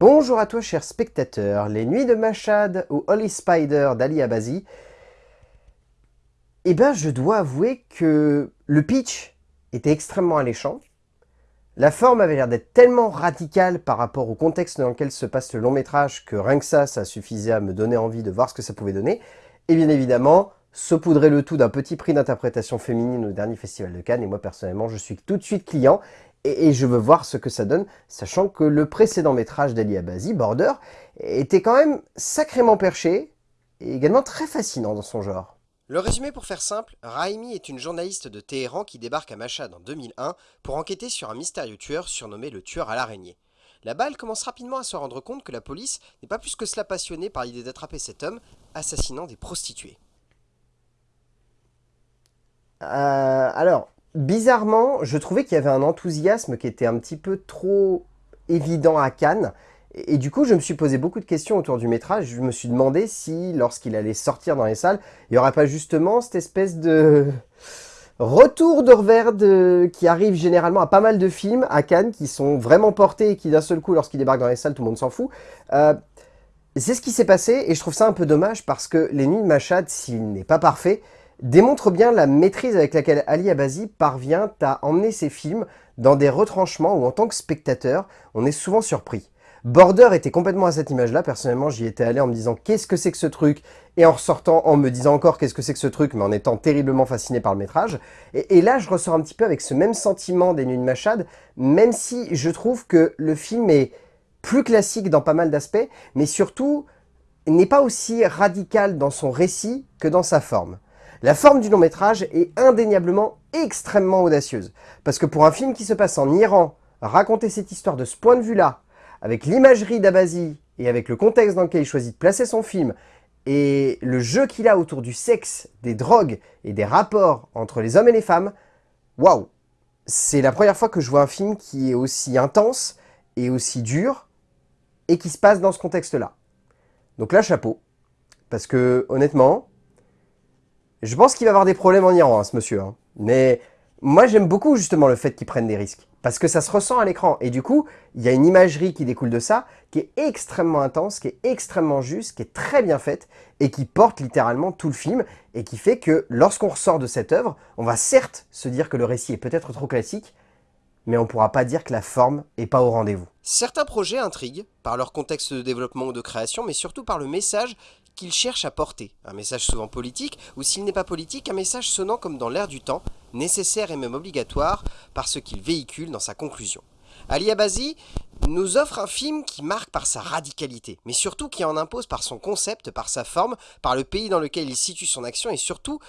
Bonjour à toi chers spectateurs, les nuits de Machad ou Holy Spider d'Ali Abazi. Eh ben je dois avouer que le pitch était extrêmement alléchant. La forme avait l'air d'être tellement radicale par rapport au contexte dans lequel se passe le long métrage que rien que ça, ça suffisait à me donner envie de voir ce que ça pouvait donner. Et bien évidemment, saupoudrer le tout d'un petit prix d'interprétation féminine au dernier festival de Cannes. Et moi personnellement, je suis tout de suite client et, je veux voir ce que ça donne, sachant que le précédent métrage d'Ali Abazi, Border, était quand même sacrément perché et également très fascinant dans son genre. Le résumé pour faire simple, Raimi est une journaliste de Téhéran qui débarque à Machad en 2001 pour enquêter sur un mystérieux tueur surnommé le tueur à l'araignée. La balle commence rapidement à se rendre compte que la police n'est pas plus que cela passionnée par l'idée d'attraper cet homme assassinant des prostituées. Euh, alors, bizarrement, je trouvais qu'il y avait un enthousiasme qui était un petit peu trop évident à Cannes. Et, du coup, je me suis posé beaucoup de questions autour du métrage. Je me suis demandé si, lorsqu'il allait sortir dans les salles, il n'y aurait pas justement cette espèce de retour de revers qui arrive généralement à pas mal de films à Cannes qui sont vraiment portés et qui d'un seul coup, lorsqu'ils débarquent dans les salles, tout le monde s'en fout. Euh, c'est ce qui s'est passé et je trouve ça un peu dommage parce que Les Nuits de Machad, s'il n'est pas parfait, démontre bien la maîtrise avec laquelle Ali Abazi parvient à emmener ses films dans des retranchements où en tant que spectateur, on est souvent surpris. Border était complètement à cette image-là, personnellement j'y étais allé en me disant qu'est-ce que c'est que ce truc, et en ressortant en me disant encore qu'est-ce que c'est que ce truc, mais en étant terriblement fasciné par le métrage. Et, là je ressors un petit peu avec ce même sentiment des Nuits de Machad, même si je trouve que le film est plus classique dans pas mal d'aspects, mais surtout n'est pas aussi radical dans son récit que dans sa forme. La forme du long métrage est indéniablement extrêmement audacieuse. Parce que pour un film qui se passe en Iran, raconter cette histoire de ce point de vue-là, avec l'imagerie d'Abazi et avec le contexte dans lequel il choisit de placer son film, et le jeu qu'il a autour du sexe, des drogues et des rapports entre les hommes et les femmes, waouh C'est la première fois que je vois un film qui est aussi intense et aussi dur, et qui se passe dans ce contexte-là. Donc là, chapeau. Parce que, honnêtement, je pense qu'il va avoir des problèmes en Iran, hein, ce monsieur. Hein. Mais moi, j'aime beaucoup justement le fait qu'il prenne des risques. Parce que ça se ressent à l'écran. Et du coup, il y a une imagerie qui découle de ça, qui est extrêmement intense, qui est extrêmement juste, qui est très bien faite, et qui porte littéralement tout le film, et qui fait que lorsqu'on ressort de cette œuvre, on va certes se dire que le récit est peut-être trop classique, mais on ne pourra pas dire que la forme n'est pas au rendez-vous. Certains projets intriguent, par leur contexte de développement ou de création, mais surtout par le message qu'ils cherchent à porter. Un message souvent politique, ou s'il n'est pas politique, un message sonnant comme dans l'air du temps, nécessaire et même obligatoire, par ce qu'il véhicule dans sa conclusion. Ali Abazi nous offre un film qui marque par sa radicalité, mais surtout qui en impose par son concept, par sa forme, par le pays dans lequel il situe son action, et surtout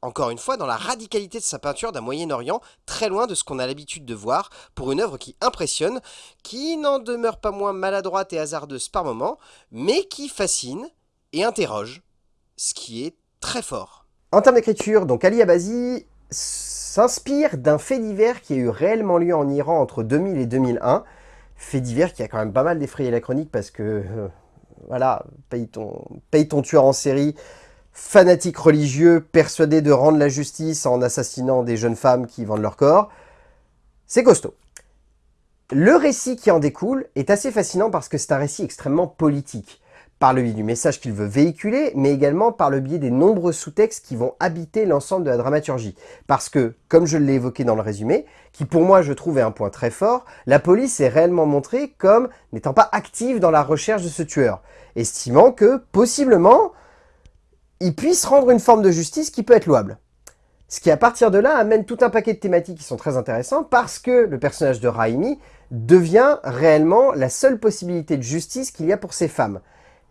encore une fois, dans la radicalité de sa peinture d'un Moyen-Orient, très loin de ce qu'on a l'habitude de voir, pour une œuvre qui impressionne, qui n'en demeure pas moins maladroite et hasardeuse par moments, mais qui fascine et interroge, ce qui est très fort. En termes d'écriture, donc Ali Abazi s'inspire d'un fait divers qui a eu réellement lieu en Iran entre 2000 et 2001, fait divers qui a quand même pas mal défrayé la chronique parce que, euh, voilà, paye ton, paye ton tueur en série, fanatique religieux, persuadé de rendre la justice en assassinant des jeunes femmes qui vendent leur corps. C'est costaud. Le récit qui en découle est assez fascinant parce que c'est un récit extrêmement politique par le biais du message qu'il veut véhiculer, mais également par le biais des nombreux sous-textes qui vont habiter l'ensemble de la dramaturgie. Parce que, comme je l'ai évoqué dans le résumé, qui pour moi je trouve est un point très fort, la police est réellement montrée comme n'étant pas active dans la recherche de ce tueur, estimant que, possiblement, il puisse rendre une forme de justice qui peut être louable. Ce qui à partir de là amène tout un paquet de thématiques qui sont très intéressants parce que le personnage de Raimi devient réellement la seule possibilité de justice qu'il y a pour ces femmes.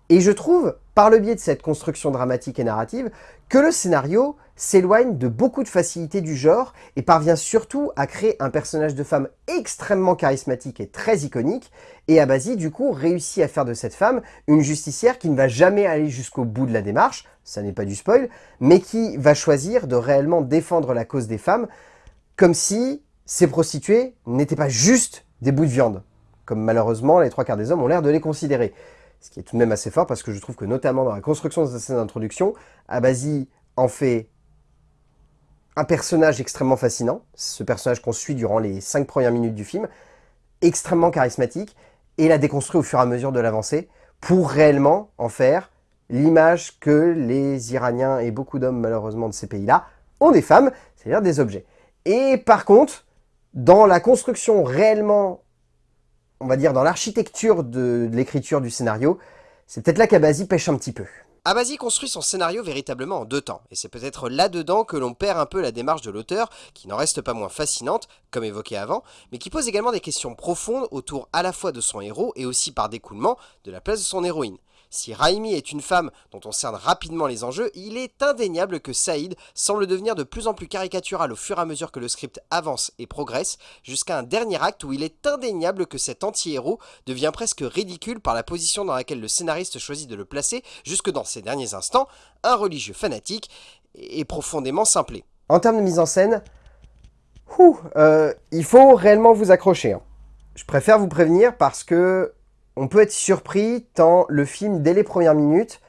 Et je trouve, par le biais de cette construction dramatique et narrative, que le scénario s'éloigne de beaucoup de facilités du genre et parvient surtout à créer un personnage de femme extrêmement charismatique et très iconique, et Abazi du coup réussit à faire de cette femme une justicière qui ne va jamais aller jusqu'au bout de la démarche, ça n'est pas du spoil, mais qui va choisir de réellement défendre la cause des femmes, comme si ces prostituées n'étaient pas juste des bouts de viande, comme malheureusement les trois quarts des hommes ont l'air de les considérer ce qui est tout de même assez fort parce que je trouve que notamment dans la construction de sa scène d'introduction, Abazi en fait un personnage extrêmement fascinant, ce personnage qu'on suit durant les cinq premières minutes du film, extrêmement charismatique, et la déconstruit au fur et à mesure de l'avancée pour réellement en faire l'image que les Iraniens et beaucoup d'hommes malheureusement de ces pays-là ont des femmes, c'est-à-dire des objets. Et par contre, dans la construction réellement, on va dire dans l'architecture de, l'écriture du scénario, c'est peut-être là qu'Abazi pêche un petit peu. Abazi construit son scénario véritablement en deux temps, et c'est peut-être là-dedans que l'on perd un peu la démarche de l'auteur, qui n'en reste pas moins fascinante, comme évoqué avant, mais qui pose également des questions profondes autour à la fois de son héros et aussi par découlement de la place de son héroïne. Si Raimi est une femme dont on cerne rapidement les enjeux, il est indéniable que Saïd semble devenir de plus en plus caricatural au fur et à mesure que le script avance et progresse, jusqu'à un dernier acte où il est indéniable que cet anti-héros devient presque ridicule par la position dans laquelle le scénariste choisit de le placer, jusque dans ces derniers instants, un religieux fanatique et profondément simplé. En termes de mise en scène, euh, il faut réellement vous accrocher. Hein. Je préfère vous prévenir parce que on peut être surpris tant le film, dès les premières minutes,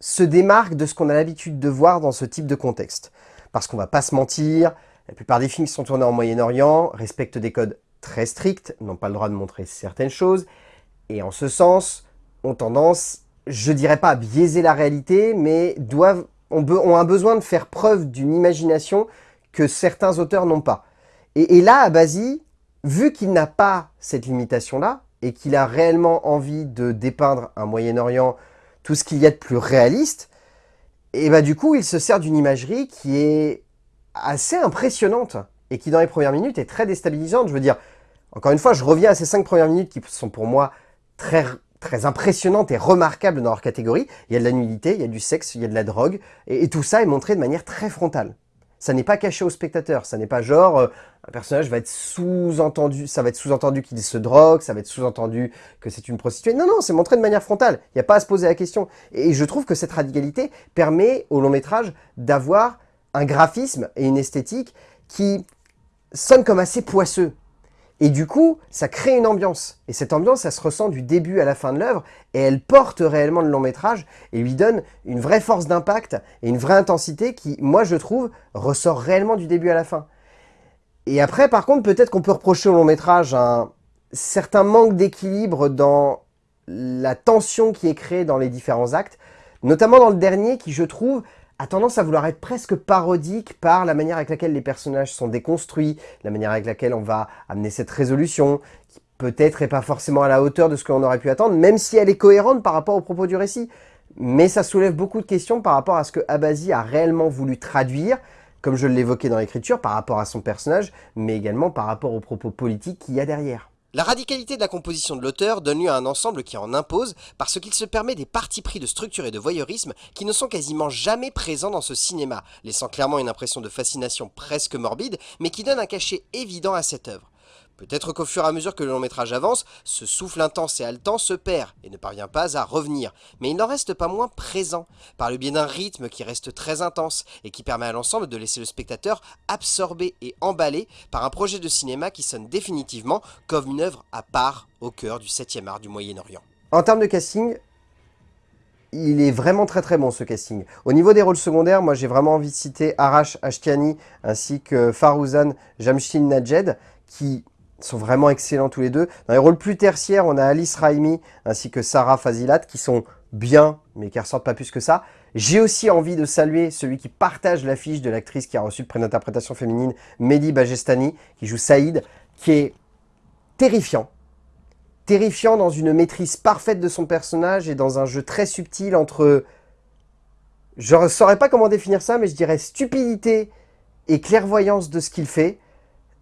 se démarque de ce qu'on a l'habitude de voir dans ce type de contexte. Parce qu'on va pas se mentir, la plupart des films qui sont tournés en Moyen-Orient respectent des codes très stricts, n'ont pas le droit de montrer certaines choses, et en ce sens, ont tendance, je dirais pas à biaiser la réalité, mais doivent, ont, un besoin de faire preuve d'une imagination que certains auteurs n'ont pas. Et, et là, Abazi, vu qu'il n'a pas cette limitation-là, et qu'il a réellement envie de dépeindre un Moyen-Orient, tout ce qu'il y a de plus réaliste, et bah du coup, il se sert d'une imagerie qui est assez impressionnante et qui, dans les premières minutes, est très déstabilisante. Je veux dire, encore une fois, je reviens à ces cinq premières minutes qui sont pour moi très, très impressionnantes et remarquables dans leur catégorie. Il y a de la nudité, il y a du sexe, il y a de la drogue, et tout ça est montré de manière très frontale ça n'est pas caché au spectateur. Ça n'est pas genre, euh, un personnage va être sous-entendu, ça va être sous-entendu qu'il se drogue, ça va être sous-entendu que c'est une prostituée. Non, non, c'est montré de manière frontale. Il n'y a pas à se poser la question. Et je trouve que cette radicalité permet au long métrage d'avoir un graphisme et une esthétique qui sonne comme assez poisseux. Et du coup, ça crée une ambiance. Et cette ambiance, elle se ressent du début à la fin de l'œuvre, et elle porte réellement le long métrage, et lui donne une vraie force d'impact, et une vraie intensité qui, moi je trouve, ressort réellement du début à la fin. Et après, par contre, peut-être qu'on peut reprocher au long métrage un certain manque d'équilibre dans la tension qui est créée dans les différents actes, notamment dans le dernier qui, je trouve, a tendance à vouloir être presque parodique par la manière avec laquelle les personnages sont déconstruits, la manière avec laquelle on va amener cette résolution, qui peut-être n'est pas forcément à la hauteur de ce qu'on aurait pu attendre, même si elle est cohérente par rapport au propos du récit. Mais ça soulève beaucoup de questions par rapport à ce que Abazi a réellement voulu traduire, comme je l'évoquais dans l'écriture, par rapport à son personnage, mais également par rapport aux propos politiques qu'il y a derrière. La radicalité de la composition de l'auteur donne lieu à un ensemble qui en impose parce qu'il se permet des partis pris de structure et de voyeurisme qui ne sont quasiment jamais présents dans ce cinéma, laissant clairement une impression de fascination presque morbide, mais qui donne un cachet évident à cette œuvre. Peut-être qu'au fur et à mesure que le long métrage avance, ce souffle intense et haletant se perd et ne parvient pas à revenir, mais il n'en reste pas moins présent, par le biais d'un rythme qui reste très intense et qui permet à l'ensemble de laisser le spectateur absorbé et emballé par un projet de cinéma qui sonne définitivement comme une œuvre à part au cœur du 7e art du Moyen-Orient. En termes de casting, il est vraiment très très bon ce casting. Au niveau des rôles secondaires, moi j'ai vraiment envie de citer Arash Ashtiani ainsi que Farouzan Jamshid Najed qui sont vraiment excellents tous les deux. Dans les rôles plus tertiaires, on a Alice Raimi ainsi que Sarah Fazilat qui sont bien, mais qui ressortent pas plus que ça. J'ai aussi envie de saluer celui qui partage l'affiche de l'actrice qui a reçu le prix d'interprétation féminine, Mehdi Bajestani, qui joue Saïd, qui est terrifiant. Terrifiant dans une maîtrise parfaite de son personnage et dans un jeu très subtil entre... Je ne saurais pas comment définir ça, mais je dirais stupidité et clairvoyance de ce qu'il fait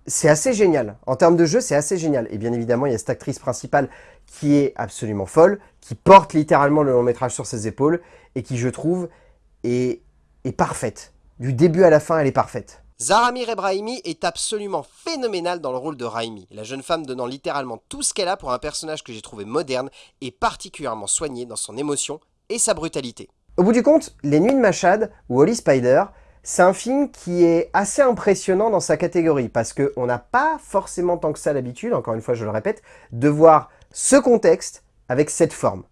c'est assez génial. En termes de jeu, c'est assez génial. Et bien évidemment, il y a cette actrice principale qui est absolument folle, qui porte littéralement le long métrage sur ses épaules et qui, je trouve, est, est parfaite. Du début à la fin, elle est parfaite. Zaramir Ebrahimi est absolument phénoménale dans le rôle de Raimi, la jeune femme donnant littéralement tout ce qu'elle a pour un personnage que j'ai trouvé moderne et particulièrement soigné dans son émotion et sa brutalité. Au bout du compte, Les Nuits de Machad ou Holly Spider c'est un film qui est assez impressionnant dans sa catégorie, parce qu'on n'a pas forcément tant que ça l'habitude, encore une fois je le répète, de voir ce contexte avec cette forme.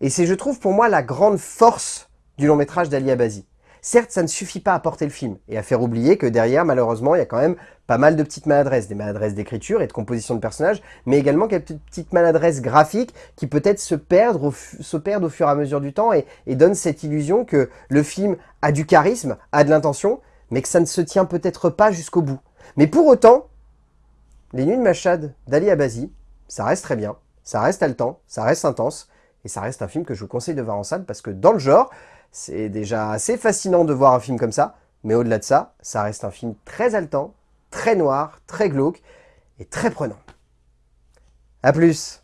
Et c'est, je trouve, pour moi, la grande force du long métrage d'Ali Abazi. Certes, ça ne suffit pas à porter le film et à faire oublier que derrière, malheureusement, il y a quand même pas mal de petites maladresses, des maladresses d'écriture et de composition de personnages, mais également quelques petites maladresses graphiques qui peut-être se perdent, au, se perdent au fur et à mesure du temps et, et donnent cette illusion que le film a du charisme, a de l'intention, mais que ça ne se tient peut-être pas jusqu'au bout. Mais pour autant, Les Nuits de Machad d'Ali Abazi, ça reste très bien, ça reste haletant, ça reste intense, et ça reste un film que je vous conseille de voir en salle parce que dans le genre, c'est déjà assez fascinant de voir un film comme ça, mais au-delà de ça, ça reste un film très haletant, très noir, très glauque et très prenant. A plus